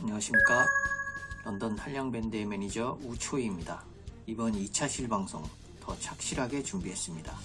안녕하십니까. 런던 한량밴드의 매니저 우초이입니다. 이번 2차 실방송 더 착실하게 준비했습니다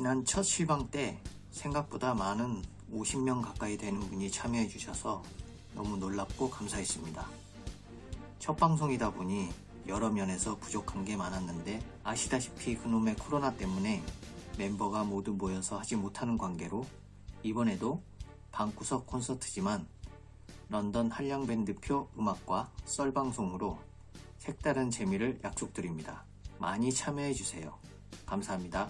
지난 첫 실방 때 생각보다 많은 50명 가까이 되는 분이 참여해 주셔서 너무 놀랍고 감사했습니다. 첫 방송이다 보니 여러 면에서 부족한 게 많았는데 아시다시피 그놈의 코로나 때문에 멤버가 모두 모여서 하지 못하는 관계로 이번에도 방구석 콘서트지만 런던 한량밴드표 음악과 썰방송으로 색다른 재미를 약속드립니다. 많이 참여해주세요. 감사합니다.